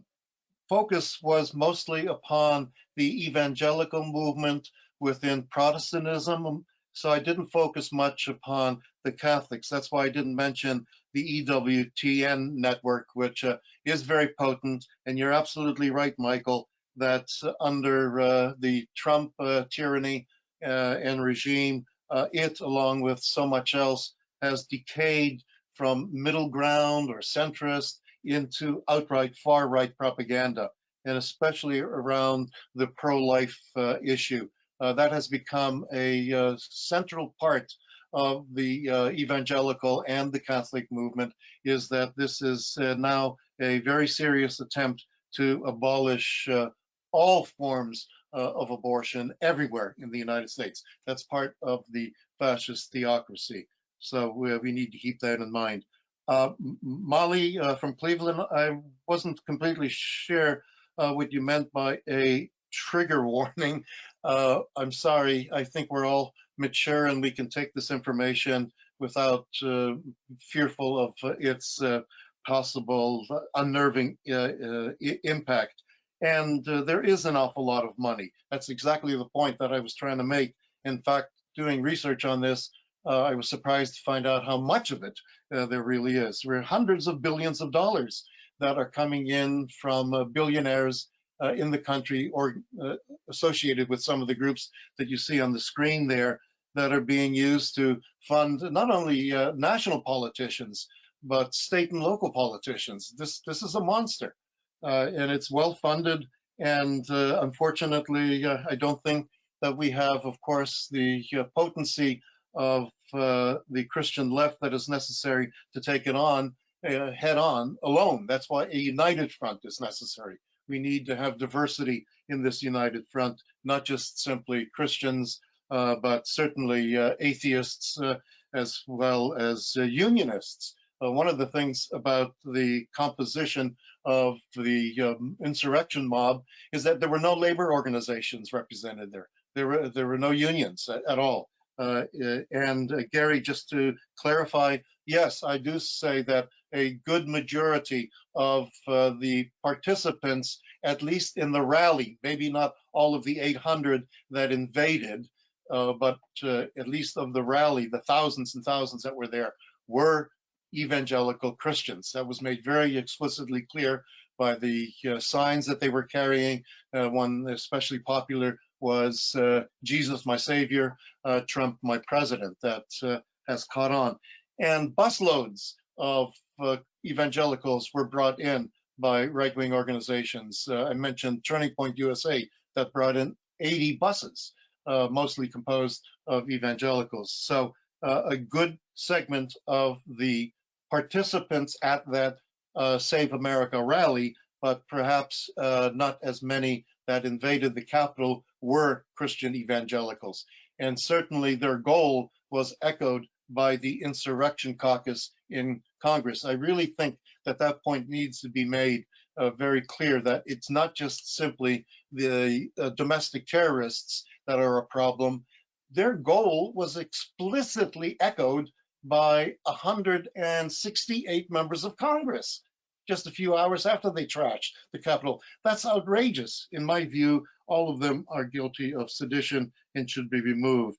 focus was mostly upon the evangelical movement within Protestantism, so I didn't focus much upon the Catholics. That's why I didn't mention the EWTN network, which uh, is very potent. And you're absolutely right, Michael, that under uh, the Trump uh, tyranny and regime, it, along with so much else, has decayed from middle ground or centrist into outright far right propaganda, and especially around the pro life uh, issue. Uh, that has become a uh, central part of the uh, evangelical and the Catholic movement is that this is uh, now a very serious attempt to abolish uh, all forms of abortion everywhere in the United States. That's part of the fascist theocracy. So we, we need to keep that in mind. Uh, Molly uh, from Cleveland, I wasn't completely sure uh, what you meant by a trigger warning. Uh, I'm sorry. I think we're all mature and we can take this information without uh, fearful of its uh, possible unnerving impact. And there is an awful lot of money. That's exactly the point that I was trying to make. In fact, doing research on this, uh, I was surprised to find out how much of it uh, there really is. There are hundreds of billions of dollars that are coming in from uh, billionaires uh, in the country or uh, associated with some of the groups that you see on the screen there that are being used to fund not only uh, national politicians, but state and local politicians. This, this is a monster and it's well funded. And unfortunately, I don't think that we have, of course, the potency of uh, the Christian left that is necessary to take it on uh, head on alone. That's why a united front is necessary. We need to have diversity in this united front, not just simply Christians, uh, but certainly uh, atheists uh, as well as uh, unionists one of the things about the composition of the um, insurrection mob is that there were no labor organizations represented there. There were there were no unions at, at all. Uh, uh, and uh, Gary, just to clarify, yes, I do say that a good majority of uh, the participants, at least in the rally, maybe not all of the 800 that invaded, uh, but uh, at least of the rally, the thousands and thousands that were there, were evangelical Christians. That was made very explicitly clear by the signs that they were carrying. One especially popular was uh, Jesus, my Savior, uh, Trump, my President, that uh, has caught on. And busloads of uh, evangelicals were brought in by right wing organizations. I mentioned Turning Point USA that brought in 80 buses, mostly composed of evangelicals. So a good segment of the participants at that uh, Save America rally, but perhaps uh, not as many that invaded the Capitol were Christian evangelicals. And certainly their goal was echoed by the insurrection caucus in Congress. I really think that that point needs to be made uh, very clear that it's not just simply the uh, domestic terrorists that are a problem. Their goal was explicitly echoed by 168 members of Congress just a few hours after they trashed the Capitol. That's outrageous. In my view, all of them are guilty of sedition and should be removed.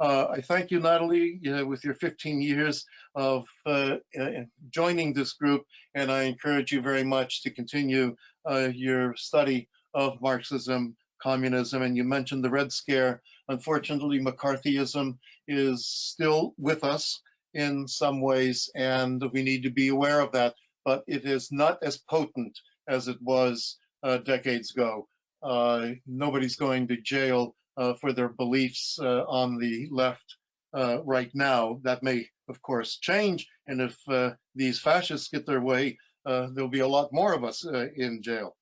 Uh, I thank you, Natalie, uh, with your 15 years of uh, uh, joining this group, and I encourage you very much to continue uh, your study of Marxism, communism, and you mentioned the Red Scare. Unfortunately, McCarthyism is still with us in some ways, and we need to be aware of that. But it is not as potent as it was uh, decades ago. Uh, nobody's going to jail uh, for their beliefs uh, on the left uh, right now. That may, of course, change. And if uh, these fascists get their way, there'll be a lot more of us in jail.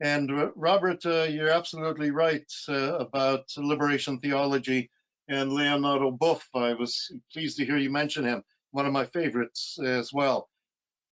And Robert, you're absolutely right about liberation theology and Leonardo Boff. I was pleased to hear you mention him, one of my favorites as well.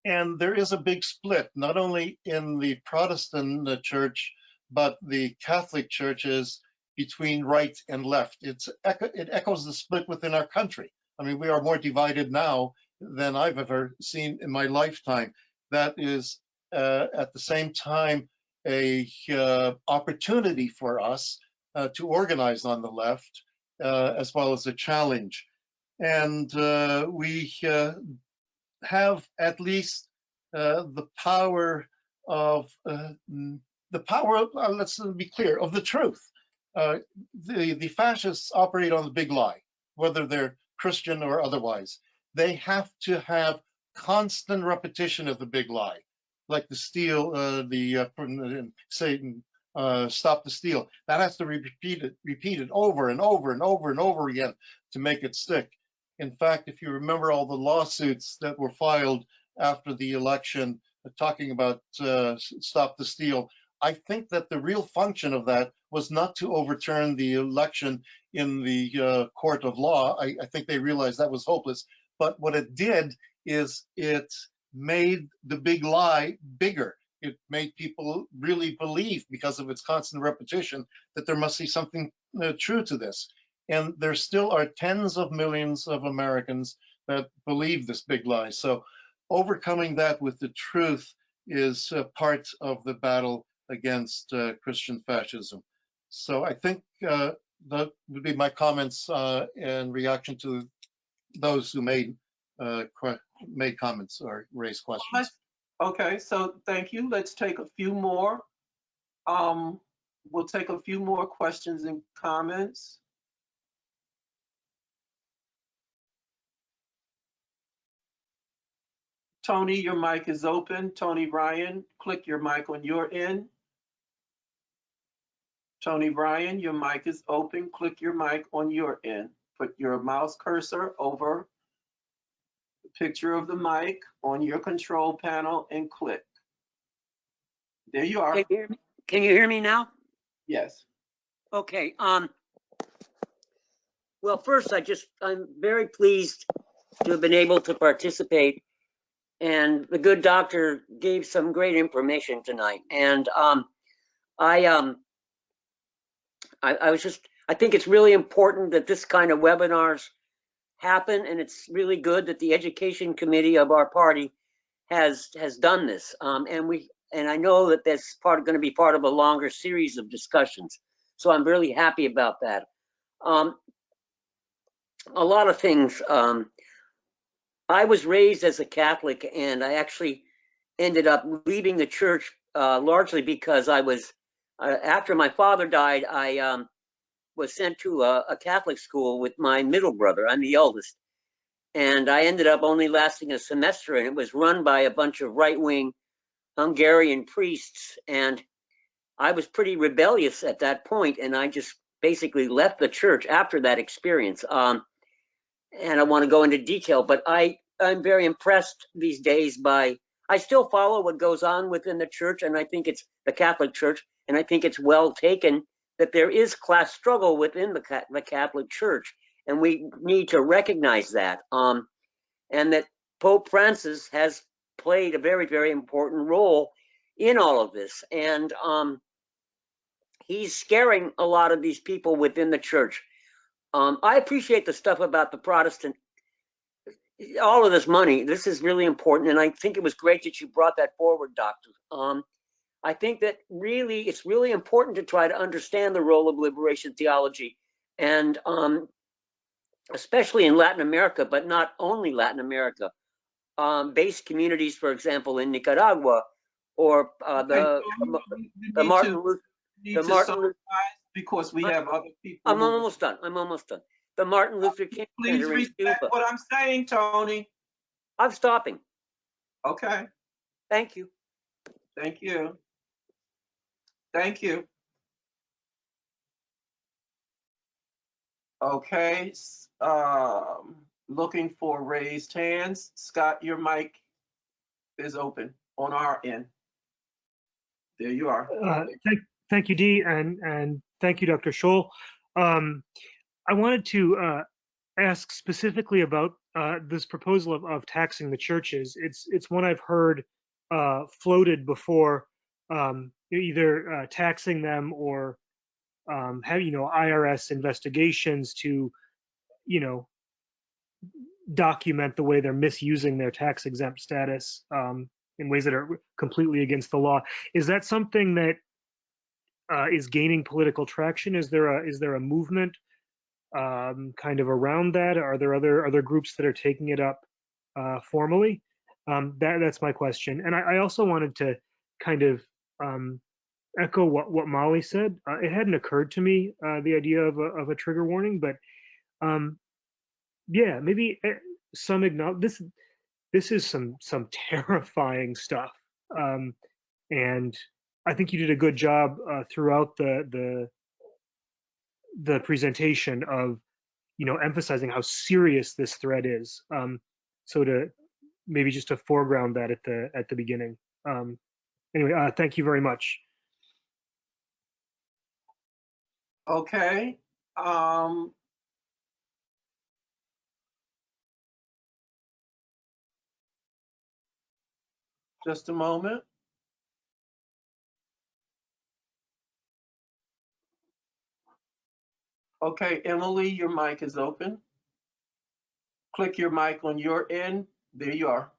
And there is a big split, not only in the Protestant church, but the Catholic churches between right and left. It's, it echoes the split within our country. I mean, we are more divided now than I've ever seen in my lifetime. That is uh, at the same time a uh, opportunity for us uh, to organize on the left uh, as well as a challenge. And uh, we uh, have at least the power of the power, of, let's be clear, of the truth. the, the fascists operate on the big lie, whether they're Christian or otherwise. They have to have constant repetition of the big lie, like the steal, uh, the uh, Satan uh, stop the steal. That has to be repeated, repeated over and over and over and over again to make it stick. In fact, if you remember all the lawsuits that were filed after the election uh, talking about uh, stop the steal, I think that the real function of that was not to overturn the election in the uh, court of law. I, I think they realized that was hopeless. But what it did is it made the big lie bigger it made people really believe because of its constant repetition that there must be something uh, true to this. And there still are tens of millions of Americans that believe this big lie. So overcoming that with the truth is uh, part of the battle against uh, Christian fascism. So I think uh, that would be my comments uh, in reaction to those who made uh, made comments or raised questions. Okay, so thank you. Let's take a few more. Um, we'll take a few more questions and comments. Tony, your mic is open. Tony Ryan, click your mic on your end. Tony Ryan, your mic is open. Click your mic on your end. Put your mouse cursor over the picture of the mic on your control panel and click. There you are. Can you hear me, Can you hear me now? Yes. Okay, um, well, first, I just, I'm very pleased to have been able to participate and the good doctor gave some great information tonight. And um, I um, I, I was just I think it's really important that this kind of webinars happen, and it's really good that the education committee of our party has has done this. Um, and we and I know that that's part going to be part of a longer series of discussions. So I'm really happy about that. Um, a lot of things. Um, I was raised as a Catholic, and I actually ended up leaving the church uh, largely because I was uh, after my father died. I um, was sent to a, a Catholic school with my middle brother. I'm the eldest, and I ended up only lasting a semester, and it was run by a bunch of right-wing Hungarian priests, and I was pretty rebellious at that point, and I just basically left the church after that experience. Um, and I want to go into detail, but I I'm very impressed these days by I still follow what goes on within the church, and I think it's the Catholic Church, and I think it's well taken that there is class struggle within the, the Catholic Church, and we need to recognize that. Um, and that Pope Francis has played a very, very important role in all of this. And um, he's scaring a lot of these people within the church. Um, I appreciate the stuff about the Protestant, all of this money. This is really important. And I think it was great that you brought that forward, Doctor. Um, I think that really, it's really important to try to understand the role of liberation theology. And um, especially in Latin America, but not only Latin America um, base communities, for example, in Nicaragua, or uh, the, Okay, so we- we the Martin Luther. the Martin Luther- Because we I- have other people. I'm who- almost done. I'm almost done. The Martin Luther King Please Center in respect Cuba. what I'm saying, Tony. I'm stopping. Okay, Thank you. thank you. Thank you. Okay, um, looking for raised hands. Scott, your mic is open on our end. There you are. Uh, Thank, thank you, Dee, and, and thank you, Dr. Scholl. Um, I wanted to uh, ask specifically about uh, this proposal of, of taxing the churches. It's, it's one I've heard uh, floated before, um, either uh, taxing them or um, have, you know, IRS investigations to, you know, document the way they're misusing their tax exempt status um, in ways that are completely against the law. Is that something that uh, is gaining political traction? Is there a is there a movement um, kind of around that? Are there other other groups that are taking it up uh, formally? Um, that that's my question. And I, I also wanted to kind of um, echo what what Molly said. Uh, it hadn't occurred to me uh, the idea of a of a trigger warning, but um, yeah, maybe eh, some acknowledge this. This is some some terrifying stuff, um, and I think you did a good job uh, throughout the the the presentation of you know emphasizing how serious this threat is. Um, so to maybe just to foreground that at the at the beginning. Um, anyway, uh, thank you very much. Okay, um. Just a moment. Okay, Emily, your mic is open. Click your mic on your end. There you are.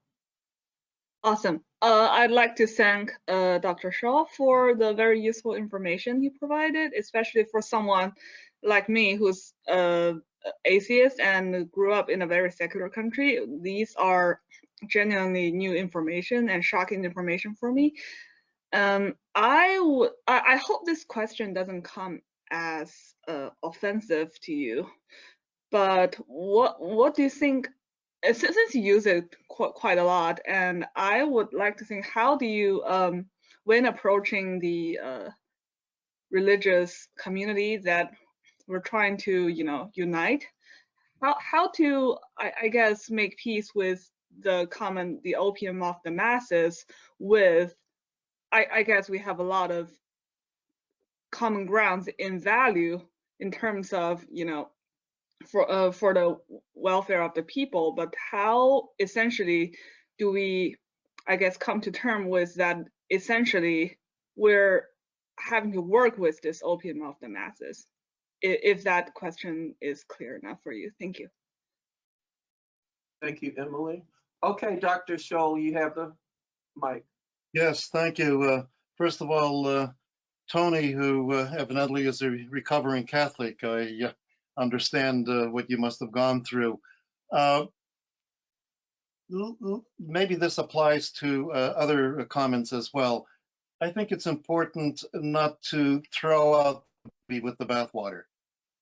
Awesome. Uh, I'd like to thank uh, Dr. Shaw for the very useful information he provided, especially for someone like me who's uh, atheist and grew up in a very secular country. These are genuinely new information and shocking information for me. Um, I I, I hope this question doesn't come as uh, offensive to you, but what what do you think uh, since, you use it quite, quite a lot, and I would like to think, how do you, um, when approaching the uh, religious community that we're trying to, you know, unite, how how to, I, I guess, make peace with the common, the opium of the masses, with, I, I guess we have a lot of common grounds in value in terms of, you know, for uh, for the welfare of the people, but how essentially do we, I guess, come to term with that essentially we're having to work with this opium of the masses? If that question is clear enough for you, thank you. Thank you, Emily. Okay, Dr. Scholl, you have the mic. Yes, thank you. Uh, First of all, uh, Tony, who uh, evidently is a recovering Catholic, I uh, understand uh, what you must have gone through. Uh, Maybe this applies to uh, other comments as well. I think it's important not to throw out with the bathwater.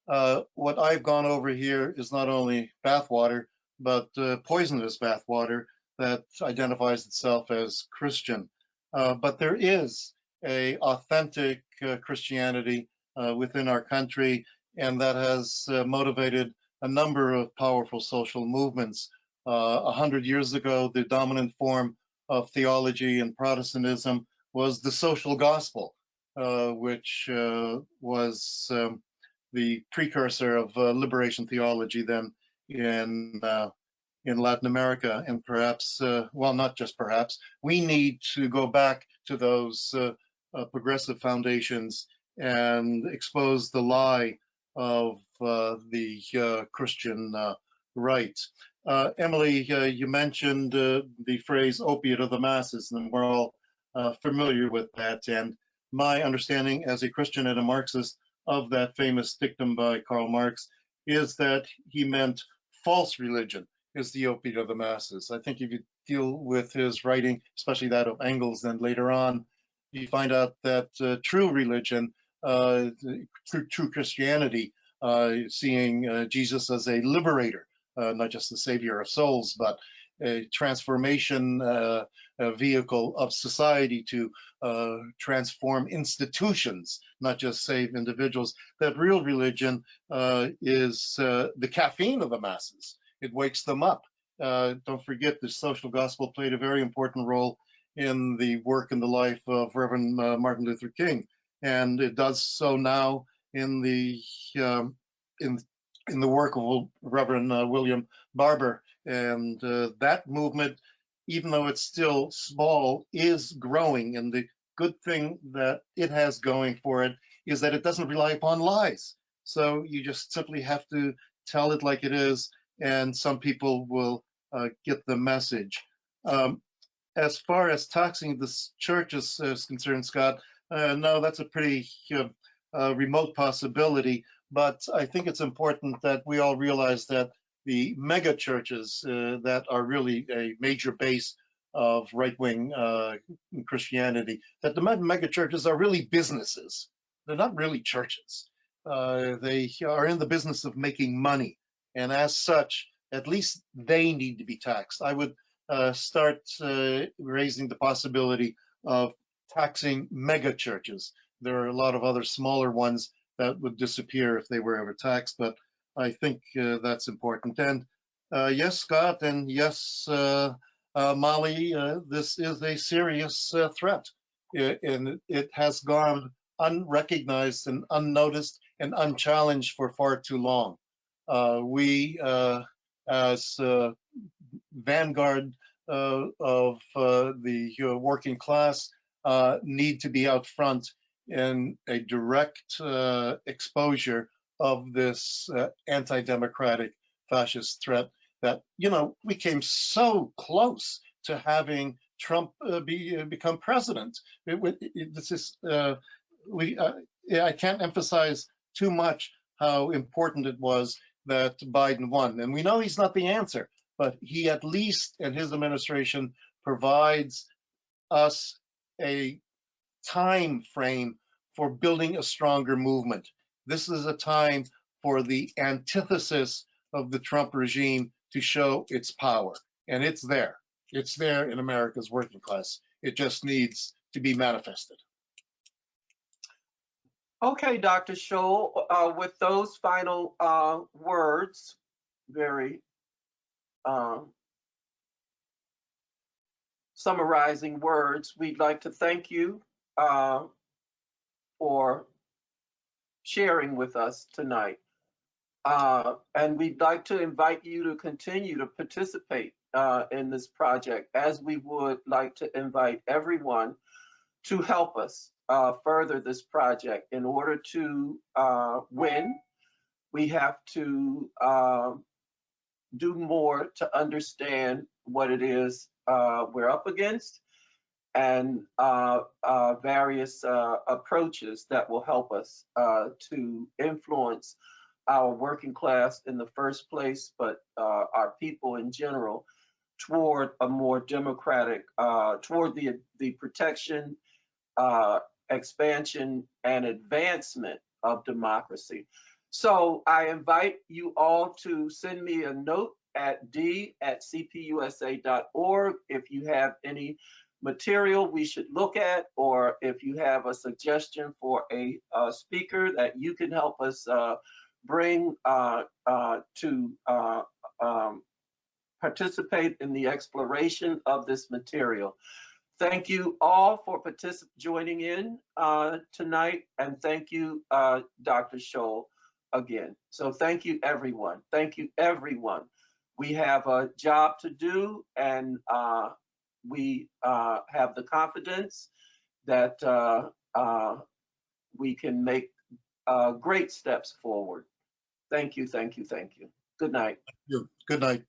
Uh, What I've gone over here is not only bathwater, but poisonous bathwater that identifies itself as Christian. But there is a authentic uh, Christianity uh, within our country, and that has uh, motivated a number of powerful social movements. Uh, A hundred years ago, the dominant form of theology in Protestantism was the social gospel, uh, which uh, was um, the precursor of liberation theology then in in Latin America, and perhaps, uh, well, not just perhaps, we need to go back to those uh, uh, progressive foundations and expose the lie of uh, the uh, Christian uh, right. Uh, Emily, you mentioned the phrase opiate of the masses, and we're all familiar with that. And my understanding as a Christian and a Marxist of that famous dictum by Karl Marx is that he meant false religion is the opiate of the masses. I think if you deal with his writing, especially that of Engels, then later on, you find out that uh, true religion, uh, true, true Christianity, uh, seeing uh, Jesus as a liberator, uh, not just the savior of souls, but a transformation a vehicle of society to transform institutions, not just save individuals. That real religion is the caffeine of the masses. It wakes them up. Don't forget the social gospel played a very important role in the work and the life of Reverend uh, Martin Luther King, and it does so now in the um, in in the work of Reverend uh, William Barber, and uh, that movement, even though it's still small, is growing. And the good thing that it has going for it is that it doesn't rely upon lies. So you just simply have to tell it like it is, and some people will uh, get the message. Um, as far as taxing the church is, is concerned, Scott, uh, no, that's a pretty uh, uh, remote possibility. But I think it's important that we all realize that the mega churches uh, that are really a major base of right-wing uh, Christianity, that the mega churches are really businesses. They're not really churches. Uh, they are in the business of making money, and as such, at least they need to be taxed. I would uh, start uh, raising the possibility of taxing mega churches. There are a lot of other smaller ones that would disappear if they were ever taxed, but I think uh, that's important. And uh, yes, Scott, and yes, uh, uh, Molly, this is a serious threat, and it has gone unrecognized and unnoticed and unchallenged for far too long. We, as vanguard uh, of uh, the working class, uh, need to be out front in a direct uh, exposure of this uh, anti-democratic fascist threat that, you know, we came so close to having Trump be become president. It, it, this is we. I can't emphasize too much how important it was that Biden won, and we know he's not the answer, but he at least and his administration provides us a time frame for building a stronger movement. This is a time for the antithesis of the Trump regime to show its power. And it's there. It's there in America's working class. It just needs to be manifested. Okay, Dr. Scholl, uh, with those final uh, words, very um, summarizing words, we'd like to thank you uh, for sharing with us tonight. Uh, and we'd like to invite you to continue to participate uh, in this project, as we would like to invite everyone to help us uh, further this project. In order to uh, win, we have to um, do more to understand what it is uh, we're up against and uh, uh, various uh, approaches that will help us uh, to influence our working class in the first place, but uh, our people in general toward a more democratic, toward the, the protection, expansion, and advancement of democracy. So I invite you all to send me a note at d at cpusa.org if you have any material we should look at, or if you have a suggestion for a, uh speaker that you can help us uh, bring uh, uh, to uh, um, participate in the exploration of this material. Thank you all for joining in uh, tonight, and thank you, uh, Dr. Scholl, again. So thank you, everyone. Thank you, everyone. We have a job to do, and uh, we uh, have the confidence that uh, uh, we can make uh, great steps forward. Thank you, thank you, thank you. Good night. You- Good night.